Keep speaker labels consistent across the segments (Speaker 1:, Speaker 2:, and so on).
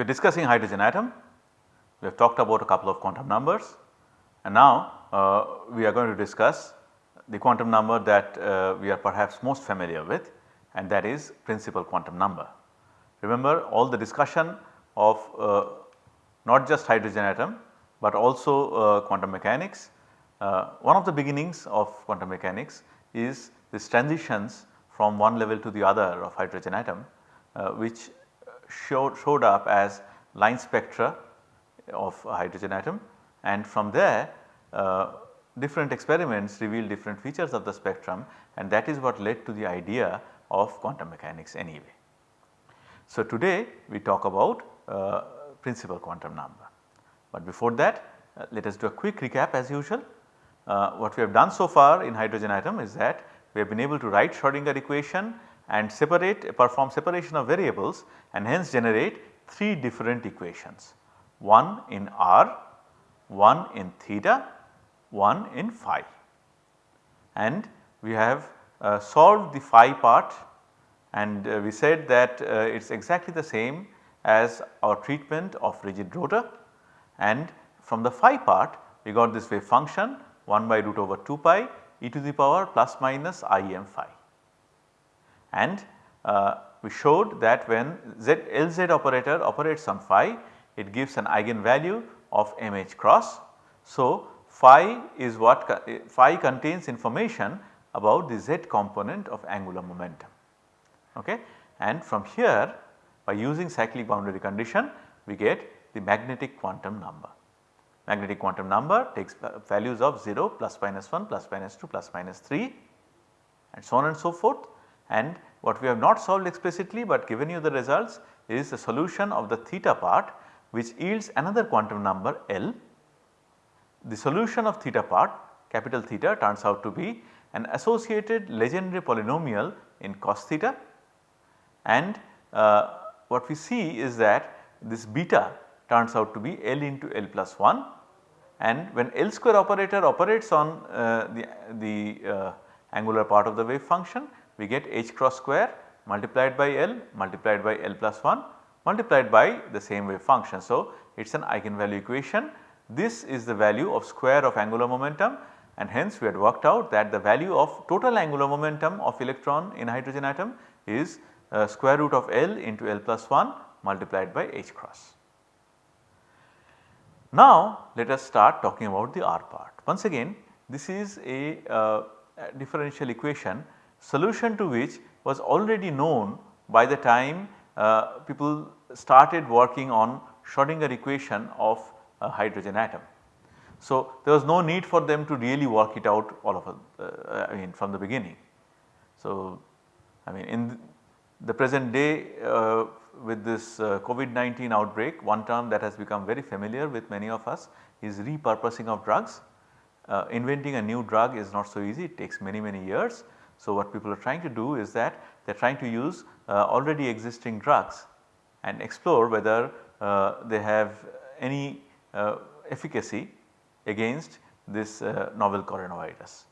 Speaker 1: We are discussing hydrogen atom, we have talked about a couple of quantum numbers and now uh, we are going to discuss the quantum number that uh, we are perhaps most familiar with and that is principal quantum number. Remember all the discussion of uh, not just hydrogen atom but also uh, quantum mechanics. Uh, one of the beginnings of quantum mechanics is this transitions from one level to the other of hydrogen atom uh, which showed, showed up as line spectra of a hydrogen atom and from there uh, different experiments reveal different features of the spectrum and that is what led to the idea of quantum mechanics anyway. So, today we talk about uh, principal quantum number, but before that uh, let us do a quick recap as usual. Uh, what we have done so far in hydrogen atom is that we have been able to write Schrodinger equation and separate perform separation of variables and hence generate 3 different equations. One in r, one in theta, one in phi. And we have uh, solved the phi part and uh, we said that uh, it is exactly the same as our treatment of rigid rotor. And from the phi part we got this wave function 1 by root over 2 pi e to the power plus minus i m phi. And uh, we showed that when Z Lz operator operates on phi it gives an eigenvalue of mh cross. So, phi is what phi contains information about the z component of angular momentum okay. and from here by using cyclic boundary condition we get the magnetic quantum number. Magnetic quantum number takes values of 0 plus minus 1 plus minus 2 plus minus 3 and so on and so forth and what we have not solved explicitly but given you the results is the solution of the theta part which yields another quantum number L. The solution of theta part capital theta turns out to be an associated Legendre polynomial in cos theta and uh, what we see is that this beta turns out to be L into L plus 1 and when L square operator operates on uh, the, the uh, angular part of the wave function we get h cross square multiplied by L multiplied by L plus 1 multiplied by the same wave function. So, it is an eigenvalue equation. This is the value of square of angular momentum and hence we had worked out that the value of total angular momentum of electron in hydrogen atom is uh, square root of L into L plus 1 multiplied by h cross. Now let us start talking about the R part. Once again this is a, uh, a differential equation solution to which was already known by the time uh, people started working on Schrodinger equation of a hydrogen atom. So, there was no need for them to really work it out all of uh, I mean from the beginning. So, I mean in the present day uh, with this uh, COVID-19 outbreak one term that has become very familiar with many of us is repurposing of drugs. Uh, inventing a new drug is not so easy it takes many many years. So, what people are trying to do is that they are trying to use uh, already existing drugs and explore whether uh, they have any uh, efficacy against this novel coronavirus.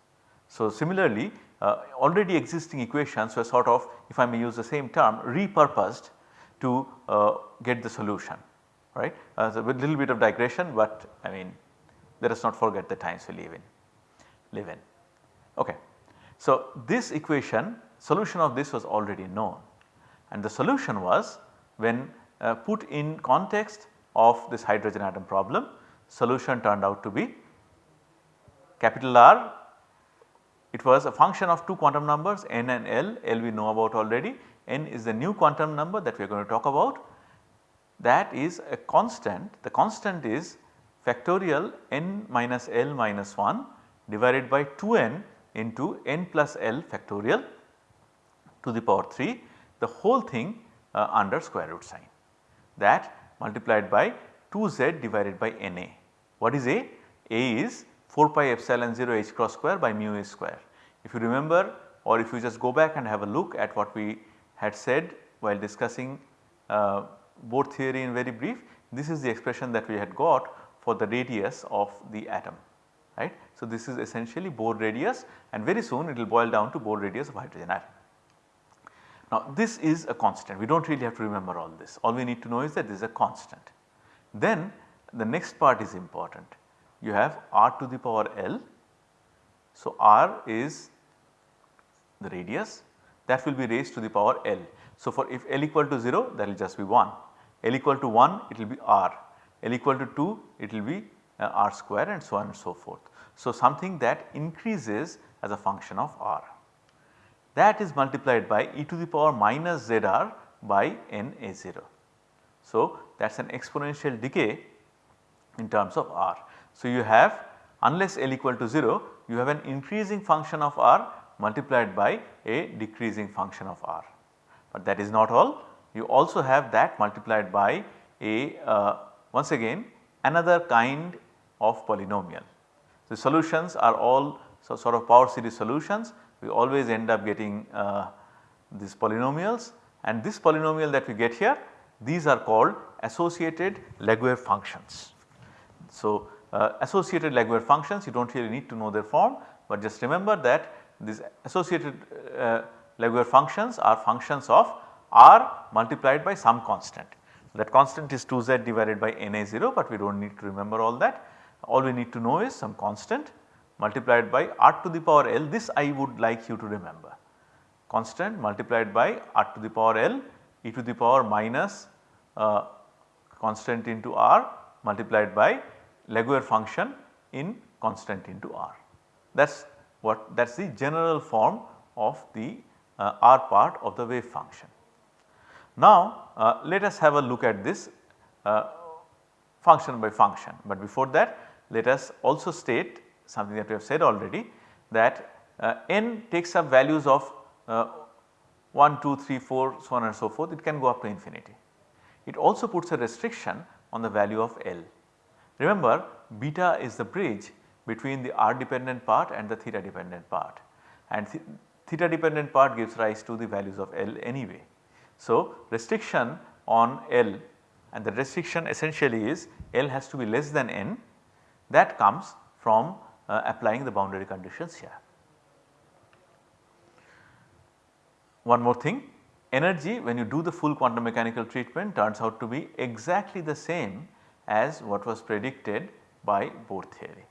Speaker 1: So, similarly already existing equations were sort of if I may use the same term repurposed to get the solution right. Uh, so, with little bit of digression but I mean let us not forget the times we live in live in. Okay. So, this equation solution of this was already known. And the solution was when uh, put in context of this hydrogen atom problem solution turned out to be capital R. It was a function of two quantum numbers n and L, L we know about already, n is the new quantum number that we are going to talk about. That is a constant. The constant is factorial n minus L minus 1 divided by 2n into n plus L factorial to the power 3 the whole thing uh, under square root sign that multiplied by 2z divided by Na. What is A? A is 4 pi epsilon 0 h cross square by mu a square. If you remember or if you just go back and have a look at what we had said while discussing uh, Bohr theory in very brief, this is the expression that we had got for the radius of the atom right. So, this is essentially Bohr radius and very soon it will boil down to Bohr radius of hydrogen atom. Now this is a constant we do not really have to remember all this all we need to know is that this is a constant. Then the next part is important you have r to the power L. So r is the radius that will be raised to the power L. So for if L equal to 0 that will just be 1, L equal to 1 it will be r, L equal to 2 it will be uh, r square and so on and so forth. So something that increases as a function of r that is multiplied by e to the power minus zr by n a 0. So that is an exponential decay in terms of r. So you have unless L equal to 0 you have an increasing function of r multiplied by a decreasing function of r. But that is not all you also have that multiplied by a uh, once again another kind of polynomial. The solutions are all so sort of power series solutions we always end up getting uh, these polynomials and this polynomial that we get here these are called associated Laguerre functions. So, uh, associated Laguerre functions you do not really need to know their form, but just remember that these associated uh, Laguerre functions are functions of r multiplied by some constant. That constant is 2z divided by na0 but we do not need to remember all that. All we need to know is some constant multiplied by r to the power L this I would like you to remember. Constant multiplied by r to the power L e to the power minus uh, constant into r multiplied by Laguerre function in constant into r. That is what that is the general form of the uh, r part of the wave function. Now uh, let us have a look at this uh, function by function, but before that let us also state something that we have said already that uh, n takes up values of uh, 1, 2, 3, 4 so on and so forth it can go up to infinity. It also puts a restriction on the value of L. Remember beta is the bridge between the r dependent part and the theta dependent part and th theta dependent part gives rise to the values of L anyway. So restriction on L and the restriction essentially is L has to be less than n that comes from uh, applying the boundary conditions here. One more thing energy when you do the full quantum mechanical treatment turns out to be exactly the same as what was predicted by Bohr theory.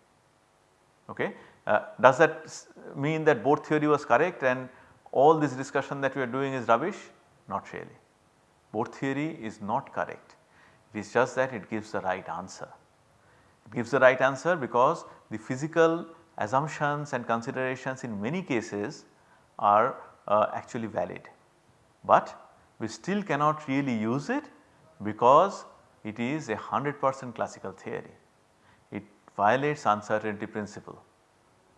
Speaker 1: Okay. Uh, does that mean that Bohr theory was correct and all this discussion that we are doing is rubbish? Not really. Bohr theory is not correct. It is just that it gives the right answer. Gives the right answer because the physical assumptions and considerations in many cases are uh, actually valid. But we still cannot really use it because it is a 100 percent classical theory. It violates uncertainty principle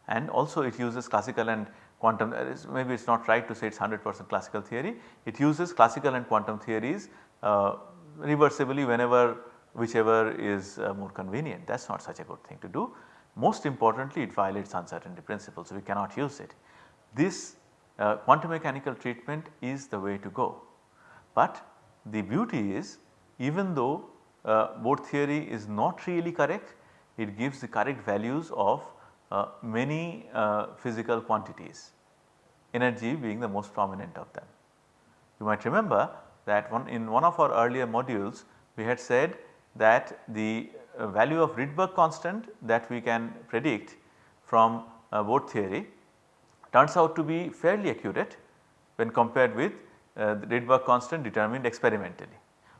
Speaker 1: and also it uses classical and quantum maybe it is not right to say it is 100 percent classical theory. It uses classical and quantum theories uh, reversibly whenever whichever is uh, more convenient that is not such a good thing to do. Most importantly it violates uncertainty principle so we cannot use it. This uh, quantum mechanical treatment is the way to go. But the beauty is even though uh, Bohr theory is not really correct, it gives the correct values of uh, many uh, physical quantities, energy being the most prominent of them. You might remember that one in one of our earlier modules we had said that the uh, value of Rydberg constant that we can predict from uh, Bohr theory turns out to be fairly accurate when compared with uh, the Rydberg constant determined experimentally.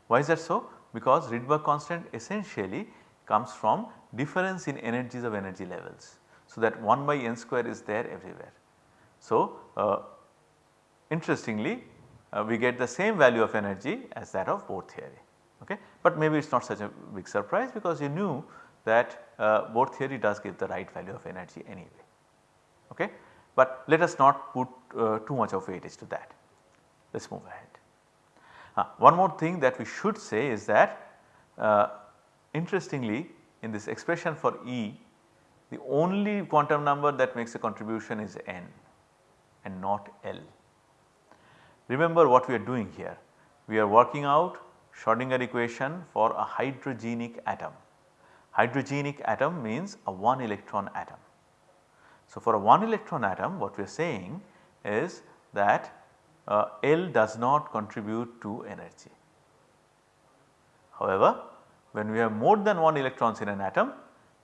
Speaker 1: Why is that so? Because Rydberg constant essentially comes from difference in energies of energy levels. So that 1 by n square is there everywhere. So uh, interestingly uh, we get the same value of energy as that of Bohr theory. Okay. But maybe it is not such a big surprise because you knew that uh, Bohr theory does give the right value of energy anyway. Okay. But let us not put uh, too much of weightage to that. Let us move ahead. Uh, one more thing that we should say is that uh, interestingly in this expression for E the only quantum number that makes a contribution is n and not L. Remember what we are doing here. We are working out Schrodinger equation for a hydrogenic atom. Hydrogenic atom means a 1 electron atom. So, for a 1 electron atom what we are saying is that uh, L does not contribute to energy. However, when we have more than one electrons in an atom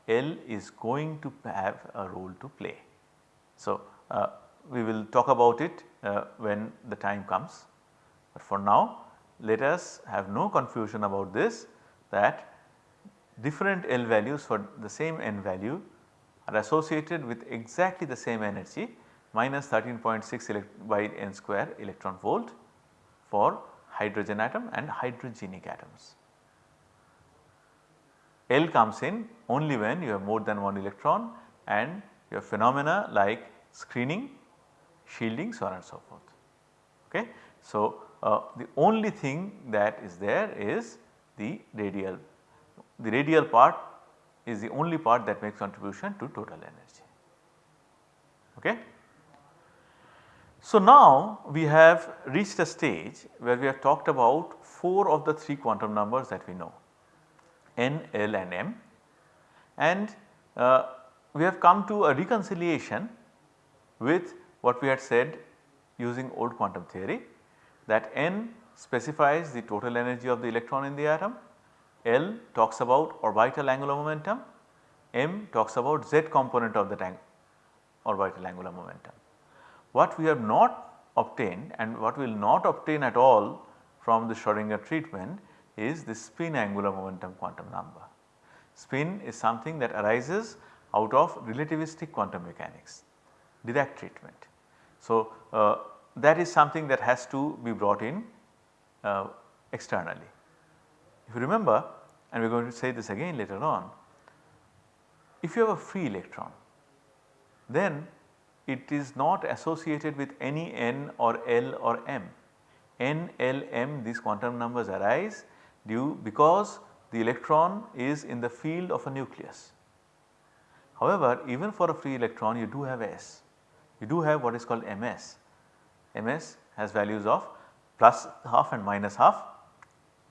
Speaker 1: L is going to have a role to play. So, uh, we will talk about it uh, when the time comes, but for now let us have no confusion about this that different L values for the same N value are associated with exactly the same energy minus 13.6 by n square electron volt for hydrogen atom and hydrogenic atoms. L comes in only when you have more than one electron and you have phenomena like screening, shielding so on and so forth. Okay. So, uh, the only thing that is there is the radial, the radial part is the only part that makes contribution to total energy. Okay. So, now we have reached a stage where we have talked about 4 of the 3 quantum numbers that we know n, l and m and uh, we have come to a reconciliation with what we had said using old quantum theory that n specifies the total energy of the electron in the atom, L talks about orbital angular momentum, m talks about z component of the that orbital angular momentum. What we have not obtained and what we will not obtain at all from the Schrodinger treatment is the spin angular momentum quantum number. Spin is something that arises out of relativistic quantum mechanics, Dirac treatment. So, uh, that is something that has to be brought in uh, externally. If you remember and we are going to say this again later on, if you have a free electron then it is not associated with any n or l or m. n, l, m these quantum numbers arise due because the electron is in the field of a nucleus. However, even for a free electron you do have S, you do have what is called Ms. Ms has values of plus half and minus half.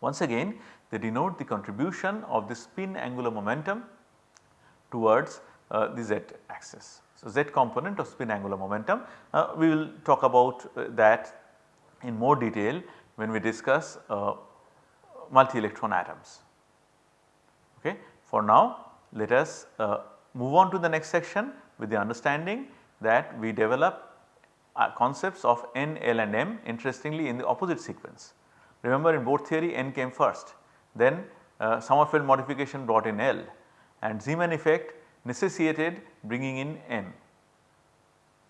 Speaker 1: Once again they denote the contribution of the spin angular momentum towards uh, the z axis. So, z component of spin angular momentum uh, we will talk about uh, that in more detail when we discuss uh, multi electron atoms. Okay. For now let us uh, move on to the next section with the understanding that we develop uh, concepts of n, l and m interestingly in the opposite sequence. Remember in Bohr theory n came first then uh, Sommerfeld modification brought in L and Zeeman effect necessitated bringing in m.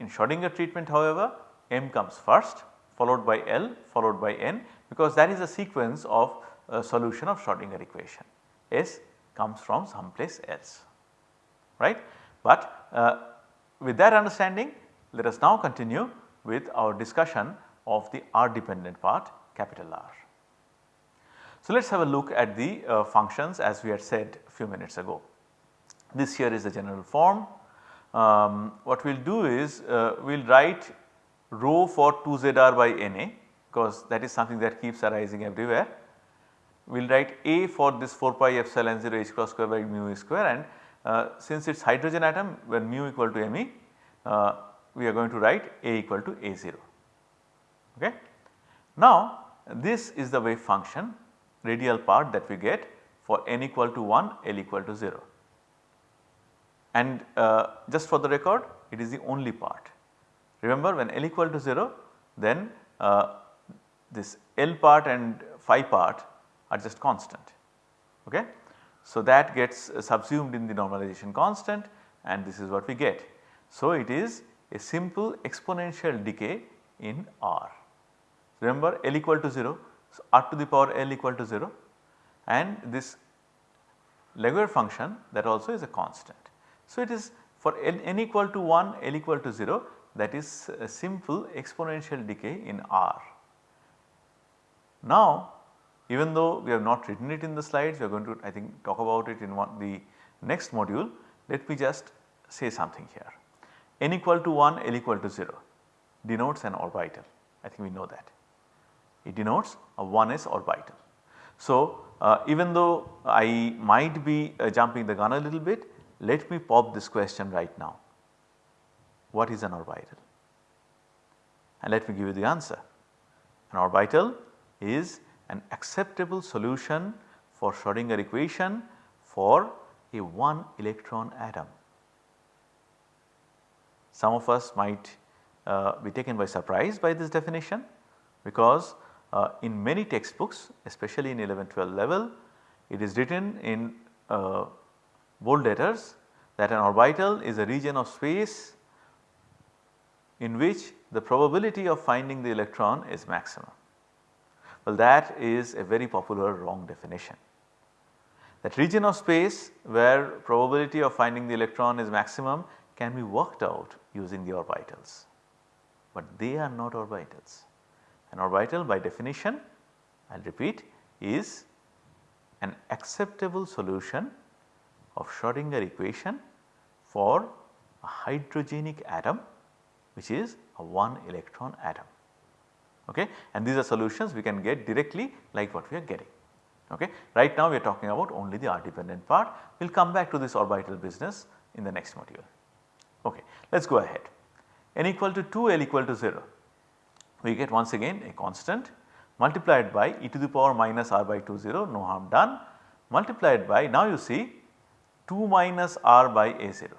Speaker 1: In Schrodinger treatment however m comes first followed by L followed by n because that is a sequence of a solution of Schrodinger equation. S comes from someplace else right. But uh, with that understanding let us now continue with our discussion of the R dependent part capital R. So, let us have a look at the uh, functions as we had said a few minutes ago. This here is the general form. Um, what we will do is uh, we will write rho for 2zr by Na because that is something that keeps arising everywhere we will write A for this 4 pi epsilon 0 h cross square by mu square and uh, since it is hydrogen atom when mu equal to Me uh, we are going to write A equal to A0. Okay. Now this is the wave function radial part that we get for n equal to 1 L equal to 0 and uh, just for the record it is the only part. Remember when L equal to 0 then uh, this L part and phi part are just constant. Okay? So, that gets subsumed in the normalization constant and this is what we get. So, it is a simple exponential decay in R. Remember L equal to 0, so R to the power L equal to 0 and this Laguerre function that also is a constant. So, it is for L n equal to 1 L equal to 0 that is a simple exponential decay in R. Now, even though we have not written it in the slides, we are going to I think talk about it in one the next module. Let me just say something here. N equal to 1, l equal to 0 denotes an orbital. I think we know that. It denotes a 1s orbital. So, uh, even though I might be uh, jumping the gun a little bit, let me pop this question right now. What is an orbital? And let me give you the answer. An orbital is an acceptable solution for Schrodinger equation for a 1 electron atom. Some of us might uh, be taken by surprise by this definition because uh, in many textbooks especially in 11 12 level it is written in uh, bold letters that an orbital is a region of space in which the probability of finding the electron is maximum. Well that is a very popular wrong definition. That region of space where probability of finding the electron is maximum can be worked out using the orbitals, but they are not orbitals. An orbital by definition I will repeat is an acceptable solution of Schrodinger equation for a hydrogenic atom which is a 1 electron atom. Okay? And these are solutions we can get directly like what we are getting. Okay. Right now we are talking about only the R dependent part. We will come back to this orbital business in the next module okay. Let us go ahead n equal to 2 L equal to 0 we get once again a constant multiplied by e to the power minus r by 2 0 no harm done multiplied by now you see 2 minus r by a 0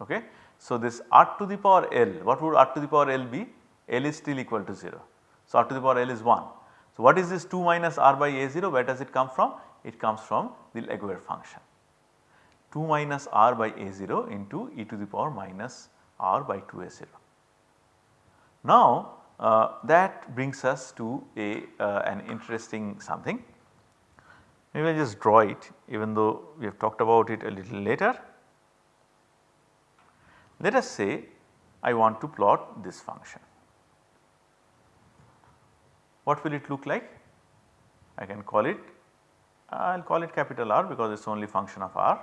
Speaker 1: okay. So this r to the power L what would r to the power L be L is still equal to 0. So r to the power L is 1. So what is this 2 minus r by a 0 where does it come from? It comes from the Laguerre function 2 minus r by a 0 into e to the power minus r by 2 a 0. Now uh, that brings us to a uh, an interesting something. Maybe I will just draw it even though we have talked about it a little later. Let us say I want to plot this function. What will it look like? I can call it I will call it capital R because it is only function of R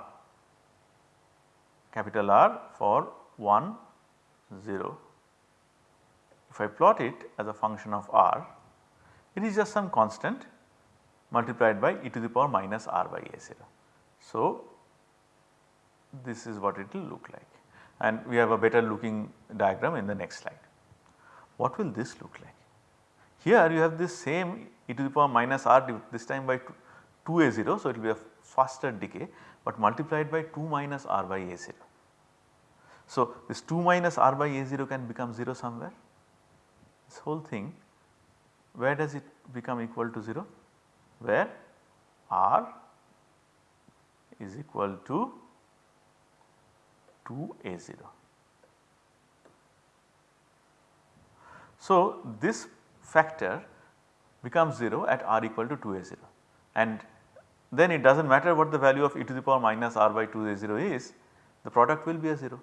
Speaker 1: capital R for 1 0. If I plot it as a function of R it is just some constant multiplied by e to the power minus r by a 0. So, this is what it will look like and we have a better looking diagram in the next slide. What will this look like? Here you have this same e to the power minus r this time by 2 a 0. So, it will be a faster decay but multiplied by 2 minus r by a 0. So, this 2 minus r by a 0 can become 0 somewhere. This whole thing where does it become equal to 0? Where r is equal to 2 a 0. So, this factor becomes 0 at r equal to 2 a 0 and then it does not matter what the value of e to the power minus r by 2 a 0 is the product will be a 0.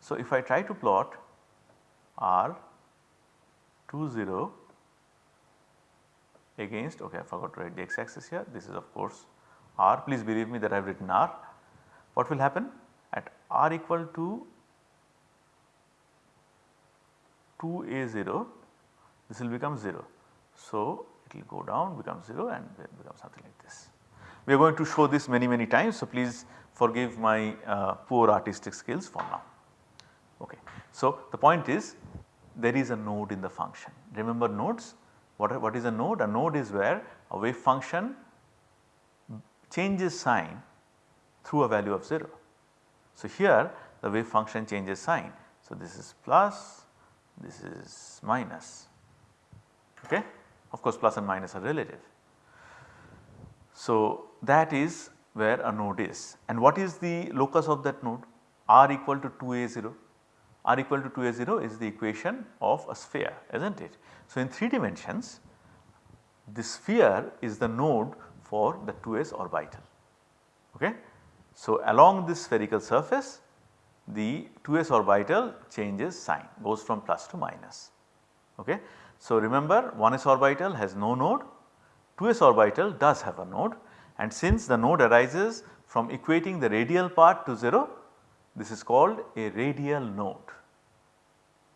Speaker 1: So, if I try to plot r 2 0 against okay I forgot to write the x axis here this is of course r please believe me that I have written r what will happen at r equal to 2 a 0 this will become 0. So, it will go down become 0 and become something like this. We are going to show this many many times. So, please forgive my uh, poor artistic skills for now. Okay. So, the point is there is a node in the function. Remember nodes what, what is a node? A node is where a wave function changes sign through a value of 0. So, here the wave function changes sign. So, this is plus, this is minus okay. Of course, plus and minus are relative. So, that is where a node is. And what is the locus of that node? R equal to 2a0 r equal to 2a0 is the equation of a sphere is not it. So, in 3 dimensions the sphere is the node for the 2s orbital. Okay. So, along this spherical surface the 2s orbital changes sign goes from plus to minus. Okay. So, remember 1s orbital has no node. 2s orbital does have a node and since the node arises from equating the radial part to 0 this is called a radial node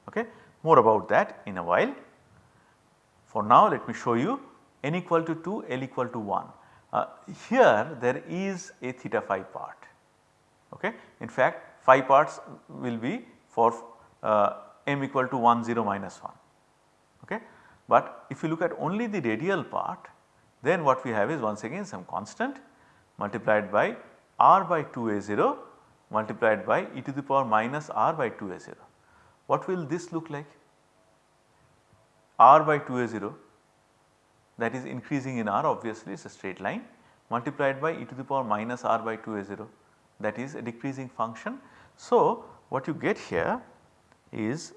Speaker 1: okay. More about that in a while. For now let me show you n equal to 2 L equal to 1. Uh, here there is a theta phi part okay. In fact phi parts will be for uh, m equal to 1 0 minus 1 But if you look at only the radial part then what we have is once again some constant multiplied by r by 2a0 multiplied by e to the power minus r by 2a0. What will this look like? r by 2a0 that is increasing in r obviously it is a straight line multiplied by e to the power minus r by 2a0 that is a decreasing function. So, what you get here is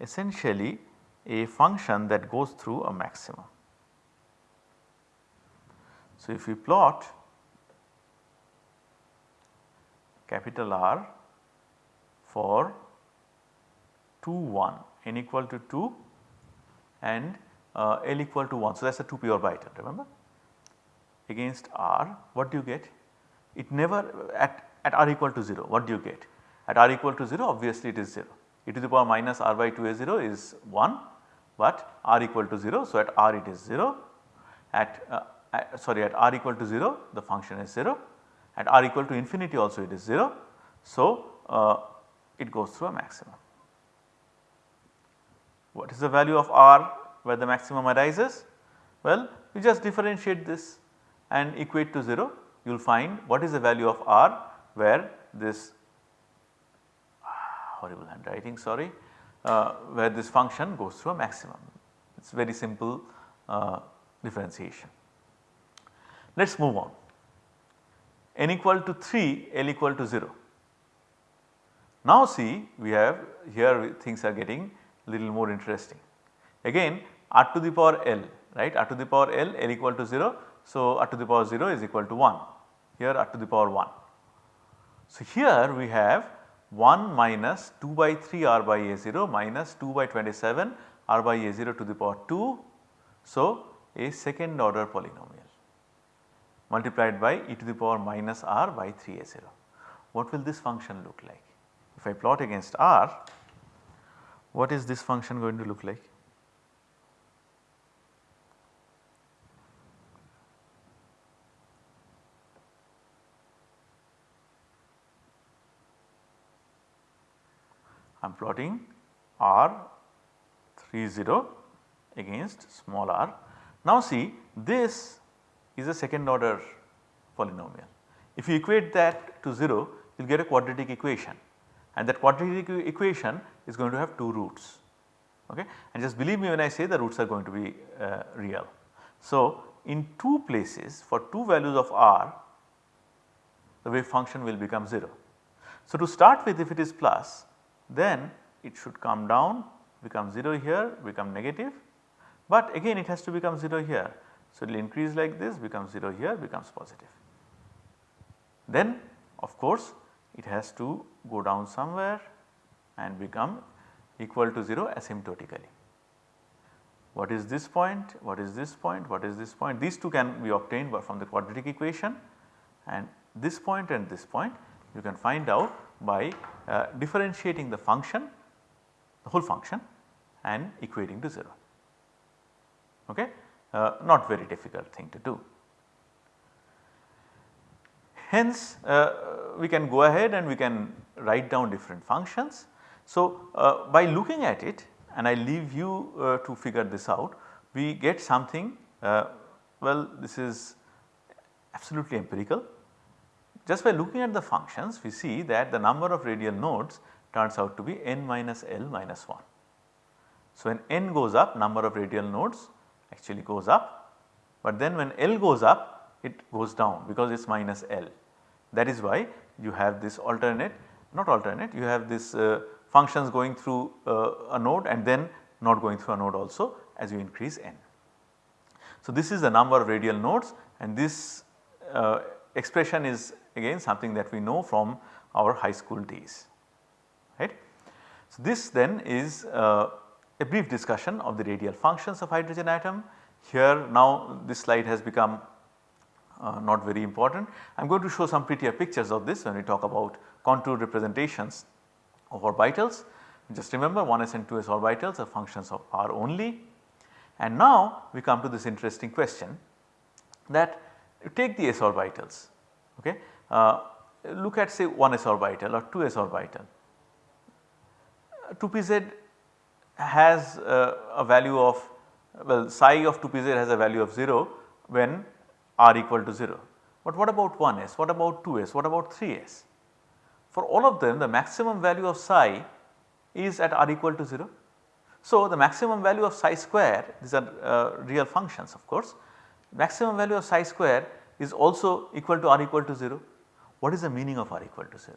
Speaker 1: essentially a function that goes through a maximum. So, if we plot capital R for 2 1 n equal to 2 and uh, L equal to 1. So, that is a 2 p orbital remember against R what do you get? It never at, at R equal to 0 what do you get? At R equal to 0 obviously it is 0 e to the power minus R by 2 a 0 is 1 but R equal to 0. So, at R it is 0 at, uh, at sorry at R equal to 0 the function is 0 at R equal to infinity also it is 0. So, uh, it goes through a maximum. What is the value of R where the maximum arises? Well, you just differentiate this and equate to 0 you will find what is the value of R where this ah, horrible handwriting sorry uh, where this function goes through a maximum. It is very simple uh, differentiation. Let us move on n equal to 3 L equal to 0. Now see we have here things are getting little more interesting. Again r to the power L right r to the power L L equal to 0. So, r to the power 0 is equal to 1 here r to the power 1. So, here we have 1 minus 2 by 3 r by a 0 minus 2 by 27 r by a 0 to the power 2. So, a second order polynomial multiplied by e to the power minus r by 3 a 0. What will this function look like? If I plot against r, what is this function going to look like? I am plotting r 3 0 against small r. Now see this is a second order polynomial. If you equate that to 0 you will get a quadratic equation and that quadratic equation is going to have 2 roots okay and just believe me when I say the roots are going to be uh, real. So, in 2 places for 2 values of r the wave function will become 0. So, to start with if it is plus then it should come down become 0 here become negative but again it has to become 0 here. So, it will increase like this becomes 0 here becomes positive. Then of course, it has to go down somewhere and become equal to 0 asymptotically. What is this point? What is this point? What is this point? These two can be obtained from the quadratic equation and this point and this point you can find out by uh, differentiating the function the whole function and equating to 0. Okay? Uh, not very difficult thing to do. Hence uh, we can go ahead and we can write down different functions. So, uh, by looking at it and I leave you uh, to figure this out we get something uh, well this is absolutely empirical. Just by looking at the functions we see that the number of radial nodes turns out to be n minus L minus 1. So, when n goes up number of radial nodes actually goes up, but then when L goes up it goes down because it is minus L. That is why you have this alternate not alternate you have this uh, functions going through uh, a node and then not going through a node also as you increase n. So, this is the number of radial nodes and this uh, expression is again something that we know from our high school days right. So, this then is uh, a brief discussion of the radial functions of hydrogen atom. Here now this slide has become uh, not very important. I am going to show some prettier pictures of this when we talk about contour representations of orbitals. Just remember 1s and 2s orbitals are functions of r only. And now we come to this interesting question that take the s orbitals okay. Uh, look at say 1s orbital or 2s orbital. 2pz has uh, a value of well psi of 2pz has a value of 0 when r equal to 0. But what about 1s, what about 2s, what about 3s? For all of them the maximum value of psi is at r equal to 0. So, the maximum value of psi square these are uh, real functions of course, maximum value of psi square is also equal to r equal to 0. What is the meaning of r equal to 0?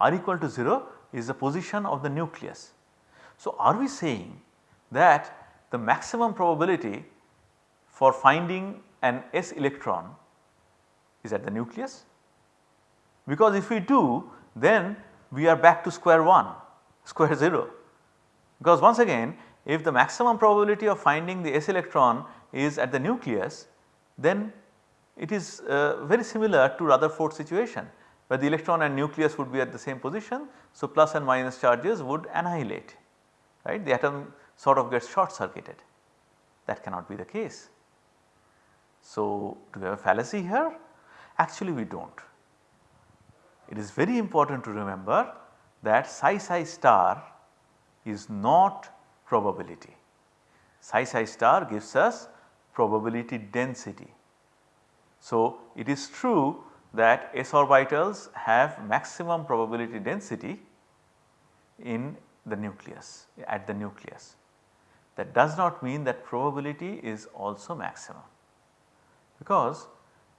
Speaker 1: r equal to 0 is the position of the nucleus. So, are we saying that the maximum probability for finding an s electron is at the nucleus? Because if we do then we are back to square 1 square 0 because once again if the maximum probability of finding the s electron is at the nucleus then it is uh, very similar to Rutherford situation where the electron and nucleus would be at the same position. So, plus and minus charges would annihilate right the atom sort of gets short circuited that cannot be the case. So, do we have a fallacy here? Actually we do not. It is very important to remember that psi psi star is not probability. Psi psi star gives us probability density. So, it is true that s orbitals have maximum probability density in the nucleus at the nucleus. That does not mean that probability is also maximum because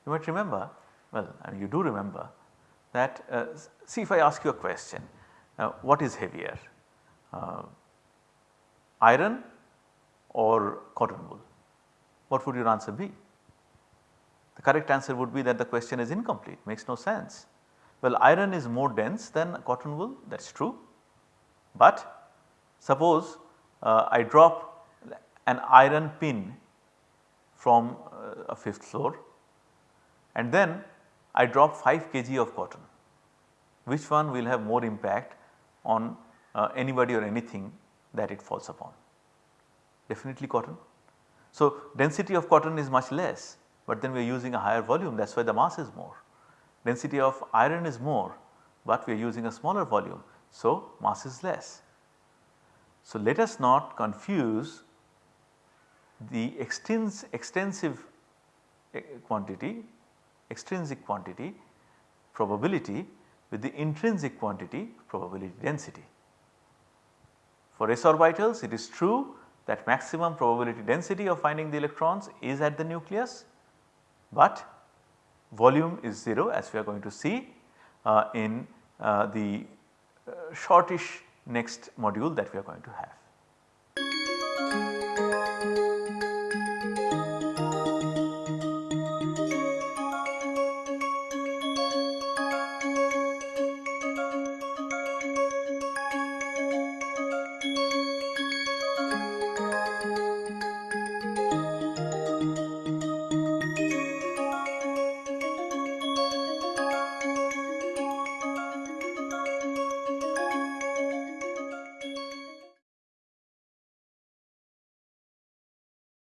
Speaker 1: you might remember well I mean you do remember that uh, see if I ask you a question uh, what is heavier uh, iron or cotton wool what would your answer be? The correct answer would be that the question is incomplete makes no sense. Well iron is more dense than cotton wool that is true but suppose uh, I drop an iron pin from uh, a fifth floor and then I drop 5 kg of cotton which one will have more impact on uh, anybody or anything that it falls upon definitely cotton. So, density of cotton is much less but then we are using a higher volume that is why the mass is more. Density of iron is more but we are using a smaller volume so mass is less. So, let us not confuse the extensive eh, quantity extrinsic quantity probability with the intrinsic quantity probability density. For s orbitals it is true that maximum probability density of finding the electrons is at the nucleus, but volume is 0 as we are going to see uh, in uh, the Uh, shortish next module that we are going to have.